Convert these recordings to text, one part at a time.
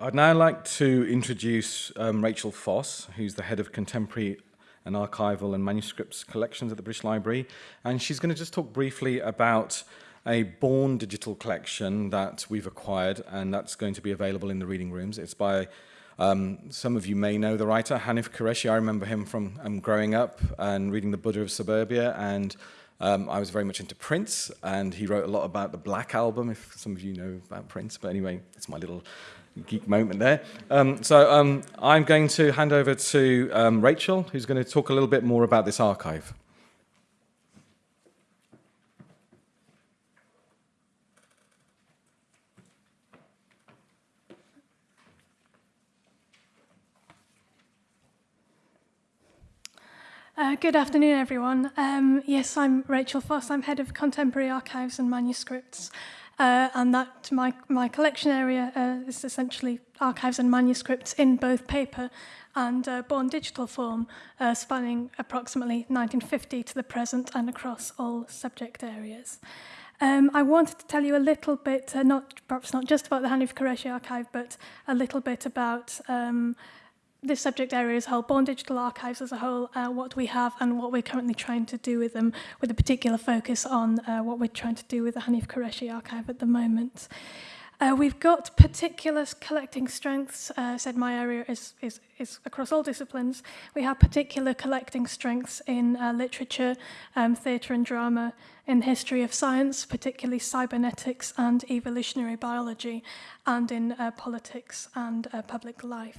I'd now like to introduce um, Rachel Foss, who's the head of contemporary and archival and manuscripts collections at the British Library. And she's going to just talk briefly about a Born digital collection that we've acquired and that's going to be available in the reading rooms. It's by, um, some of you may know the writer, Hanif Kureishi. I remember him from um, growing up and reading The Buddha of Suburbia and um, I was very much into Prince and he wrote a lot about the Black Album, if some of you know about Prince. But anyway, it's my little geek moment there. Um, so um, I'm going to hand over to um, Rachel, who's going to talk a little bit more about this archive. Uh, good afternoon, everyone. Um, yes, I'm Rachel Foss. I'm head of Contemporary Archives and Manuscripts. Uh, and that my, my collection area uh, is essentially archives and manuscripts in both paper and uh, born digital form, uh, spanning approximately 1950 to the present and across all subject areas. Um, I wanted to tell you a little bit, uh, not perhaps not just about the Hanif Qureshi archive, but a little bit about um, this subject area a whole, Born Digital Archives as a whole, uh, what we have and what we're currently trying to do with them, with a particular focus on uh, what we're trying to do with the Hanif Kureishi archive at the moment. Uh, we've got particular collecting strengths, uh, said my area is, is, is across all disciplines. We have particular collecting strengths in uh, literature, um, theatre and drama, in history of science, particularly cybernetics and evolutionary biology, and in uh, politics and uh, public life.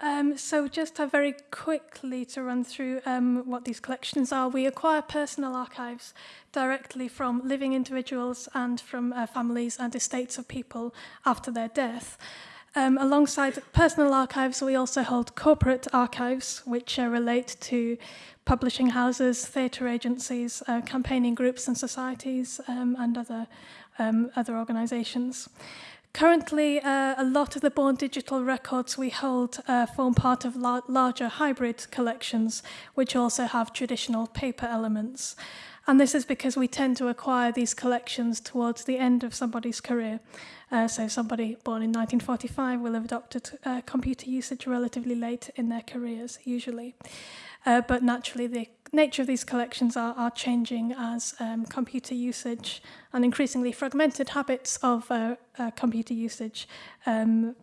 Um, so just uh, very quickly to run through um, what these collections are. We acquire personal archives directly from living individuals and from uh, families and estates of people after their death. Um, alongside personal archives, we also hold corporate archives, which uh, relate to publishing houses, theatre agencies, uh, campaigning groups and societies, um, and other, um, other organisations. Currently, uh, a lot of the Born Digital records we hold uh, form part of la larger hybrid collections, which also have traditional paper elements. And this is because we tend to acquire these collections towards the end of somebody's career. Uh, so somebody born in 1945 will have adopted uh, computer usage relatively late in their careers, usually. Uh, but naturally, the nature of these collections are, are changing as um, computer usage and increasingly fragmented habits of uh, uh, computer usage um,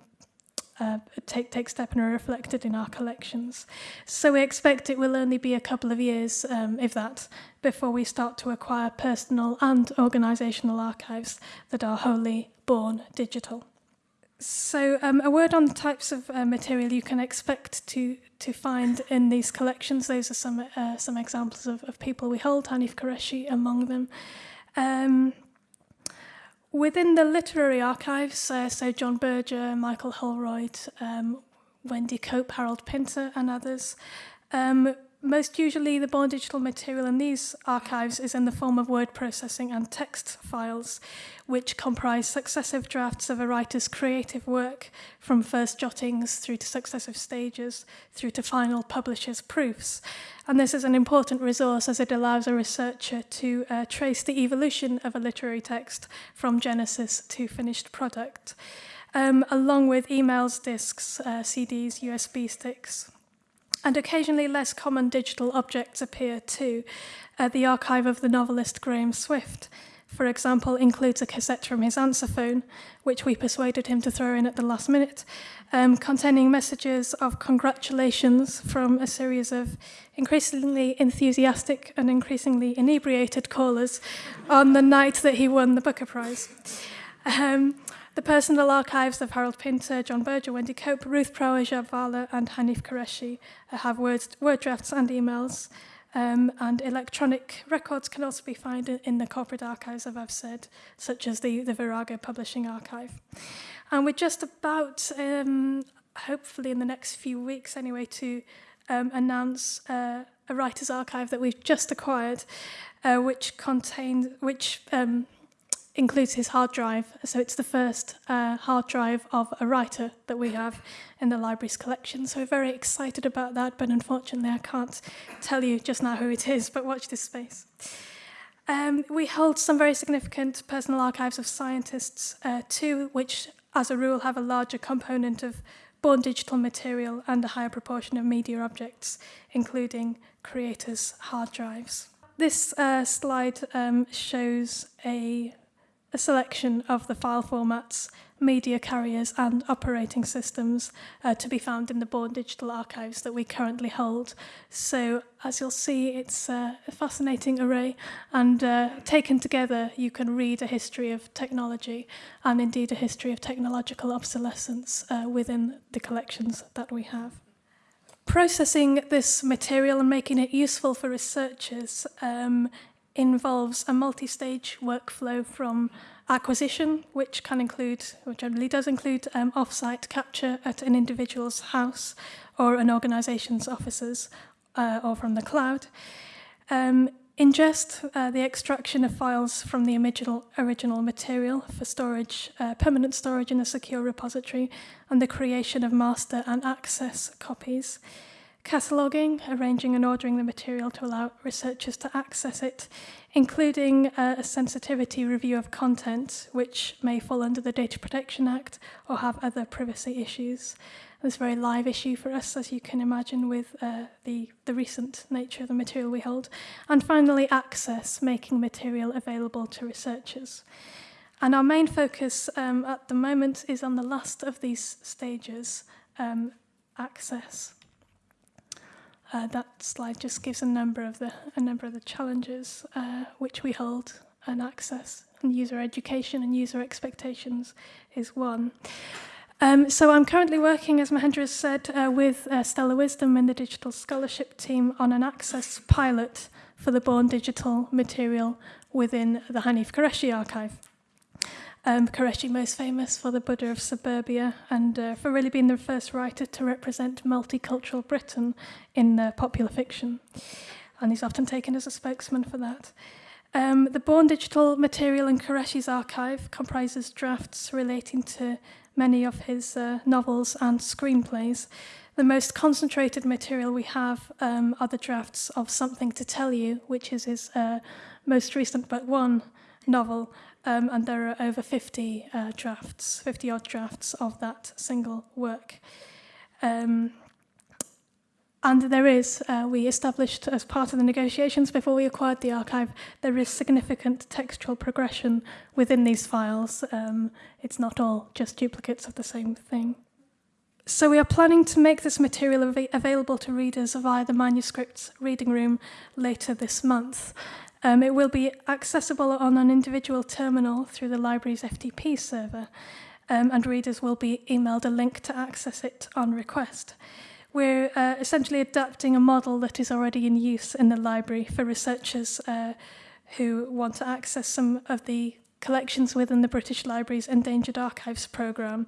uh, take, take step and are reflected in our collections. So we expect it will only be a couple of years, um, if that, before we start to acquire personal and organisational archives that are wholly born digital. So um, a word on the types of uh, material you can expect to to find in these collections. Those are some uh, some examples of, of people we hold, Hanif Kureishi among them. Um, Within the literary archives, uh, so John Berger, Michael Holroyd, um, Wendy Cope, Harold Pinter, and others, um, Most usually, the born digital material in these archives is in the form of word processing and text files, which comprise successive drafts of a writer's creative work, from first jottings through to successive stages, through to final publisher's proofs. And this is an important resource as it allows a researcher to uh, trace the evolution of a literary text from genesis to finished product, um, along with emails, discs, uh, CDs, USB sticks, And occasionally less common digital objects appear too. Uh, the archive of the novelist Graham Swift, for example, includes a cassette from his answer phone, which we persuaded him to throw in at the last minute, um, containing messages of congratulations from a series of increasingly enthusiastic and increasingly inebriated callers on the night that he won the Booker Prize. Um, the personal archives of Harold Pinter, John Berger, Wendy Cope, Ruth Prawer Jhabvala, and Hanif Kureishi uh, have words, word drafts and emails. Um, and electronic records can also be found in the corporate archives, as I've said, such as the, the Virago Publishing Archive. And we're just about, um, hopefully in the next few weeks anyway, to um, announce uh, a writer's archive that we've just acquired, uh, which contains, which um, includes his hard drive. So it's the first uh, hard drive of a writer that we have in the library's collection. So we're very excited about that, but unfortunately I can't tell you just now who it is, but watch this space. Um, we hold some very significant personal archives of scientists uh, too, which as a rule have a larger component of born digital material and a higher proportion of media objects, including creators' hard drives. This uh, slide um, shows a, a selection of the file formats media carriers and operating systems uh, to be found in the Born Digital archives that we currently hold. So as you'll see, it's uh, a fascinating array and uh, taken together you can read a history of technology and indeed a history of technological obsolescence uh, within the collections that we have. Processing this material and making it useful for researchers um, involves a multi-stage workflow from acquisition, which can include, or generally does include, um, off-site capture at an individual's house or an organisation's offices uh, or from the cloud. Um, ingest, uh, the extraction of files from the original, original material for storage, uh, permanent storage in a secure repository, and the creation of master and access copies cataloguing, arranging and ordering the material to allow researchers to access it, including uh, a sensitivity review of content, which may fall under the Data Protection Act or have other privacy issues. This a very live issue for us, as you can imagine, with uh, the, the recent nature of the material we hold. And finally, access, making material available to researchers. And our main focus um, at the moment is on the last of these stages, um, access. Uh, that slide just gives a number of the a number of the challenges uh, which we hold and access and user education and user expectations is one. Um, so I'm currently working, as Mahendra has said, uh, with uh, Stella Wisdom and the Digital Scholarship team on an access pilot for the Born Digital material within the Hanif Kureishi archive. Um, Kureishi most famous for the Buddha of Suburbia and uh, for really being the first writer to represent multicultural Britain in uh, popular fiction. And he's often taken as a spokesman for that. Um, the Born Digital material in Kureishi's archive comprises drafts relating to many of his uh, novels and screenplays. The most concentrated material we have um, are the drafts of Something to Tell You, which is his uh, most recent but one novel, um, and there are over 50 uh, drafts, 50 odd drafts of that single work. Um, and there is, uh, we established as part of the negotiations before we acquired the archive, there is significant textual progression within these files. Um, it's not all just duplicates of the same thing. So we are planning to make this material av available to readers via the manuscripts reading room later this month. Um, it will be accessible on an individual terminal through the library's FTP server, um, and readers will be emailed a link to access it on request. We're uh, essentially adapting a model that is already in use in the library for researchers uh, who want to access some of the collections within the British Library's Endangered Archives programme,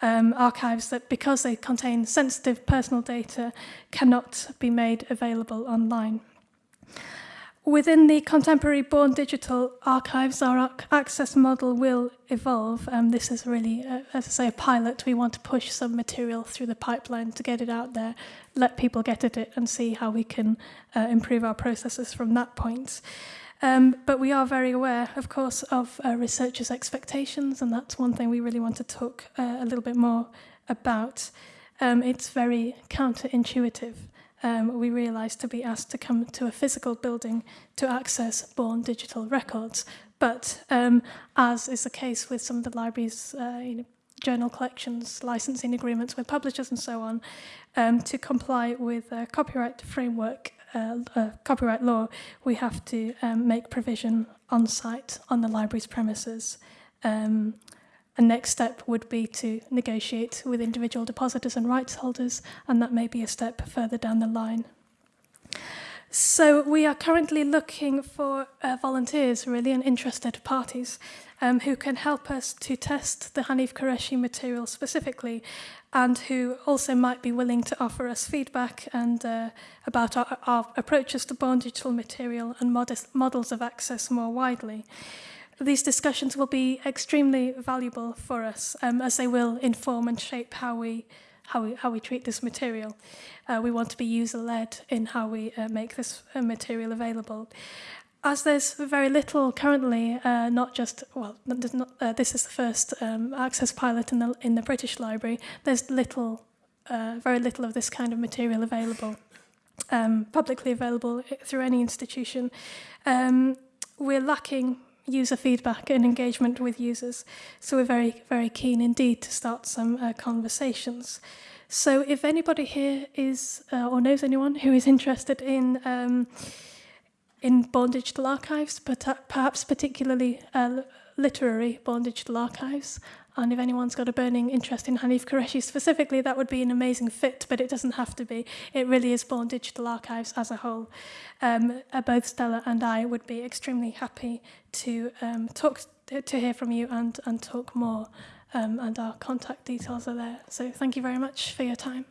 um, archives that, because they contain sensitive personal data, cannot be made available online. Within the contemporary born digital archives, our access model will evolve. Um, this is really, uh, as I say, a pilot. We want to push some material through the pipeline to get it out there, let people get at it and see how we can uh, improve our processes from that point. Um, but we are very aware, of course, of uh, researchers' expectations, and that's one thing we really want to talk uh, a little bit more about. Um, it's very counterintuitive um, we realised to be asked to come to a physical building to access born digital records. But um, as is the case with some of the libraries, uh, you know, journal collections, licensing agreements with publishers and so on, um, to comply with a copyright framework, uh, uh, copyright law, we have to um, make provision on site on the library's premises. Um, A next step would be to negotiate with individual depositors and rights holders, and that may be a step further down the line. So we are currently looking for uh, volunteers, really, and interested parties um, who can help us to test the Hanif Qureshi material specifically and who also might be willing to offer us feedback and uh, about our, our approaches to born digital material and modest models of access more widely. These discussions will be extremely valuable for us um, as they will inform and shape how we how we, how we treat this material. Uh, we want to be user-led in how we uh, make this uh, material available. as there's very little currently, uh, not just well, not, uh, this is the first um, access pilot in the in the British Library. There's little, uh, very little of this kind of material available, um, publicly available through any institution. Um, we're lacking user feedback and engagement with users. So we're very, very keen indeed to start some uh, conversations. So if anybody here is uh, or knows anyone who is interested in um, in bondaged archives, but uh, perhaps particularly uh, literary bondaged archives. And if anyone's got a burning interest in Hanif Qureshi specifically, that would be an amazing fit, but it doesn't have to be. It really is born digital archives as a whole. Um, uh, both Stella and I would be extremely happy to um, talk to hear from you and, and talk more. Um, and our contact details are there. So thank you very much for your time.